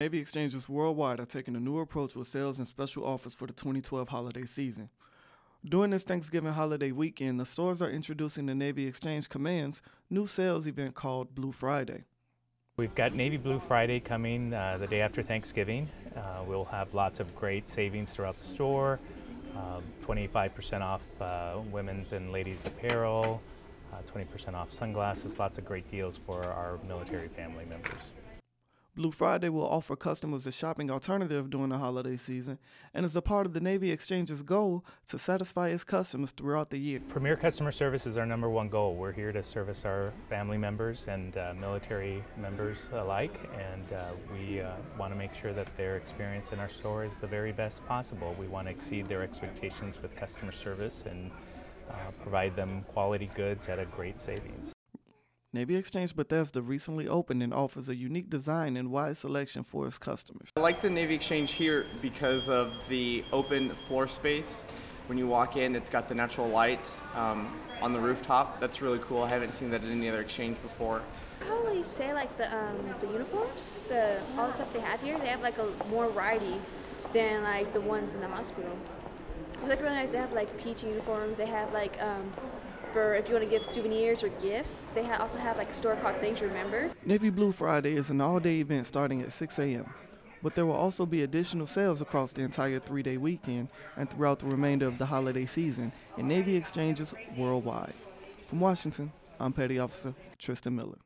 Navy Exchanges worldwide are taking a new approach with sales and special offers for the 2012 holiday season. During this Thanksgiving holiday weekend, the stores are introducing the Navy Exchange Command's new sales event called Blue Friday. We've got Navy Blue Friday coming uh, the day after Thanksgiving. Uh, we'll have lots of great savings throughout the store. 25% um, off uh, women's and ladies apparel, 20% uh, off sunglasses, lots of great deals for our military family members. Blue Friday will offer customers a shopping alternative during the holiday season and is a part of the Navy Exchange's goal to satisfy its customers throughout the year. Premier customer service is our number one goal. We're here to service our family members and uh, military members alike, and uh, we uh, want to make sure that their experience in our store is the very best possible. We want to exceed their expectations with customer service and uh, provide them quality goods at a great savings. Navy Exchange Bethesda recently opened and offers a unique design and wide selection for its customers. I like the Navy Exchange here because of the open floor space. When you walk in, it's got the natural light um, on the rooftop. That's really cool. I haven't seen that at any other exchange before. I probably say like the um, the uniforms, the all the stuff they have here. They have like a more variety than like the ones in the hospital. It's like really nice. They have like peach uniforms. They have like um, for if you want to give souvenirs or gifts. They ha also have like store called Things Remember. Navy Blue Friday is an all-day event starting at 6 a.m. But there will also be additional sales across the entire three-day weekend and throughout the remainder of the holiday season in Navy exchanges worldwide. From Washington, I'm Petty Officer Tristan Miller.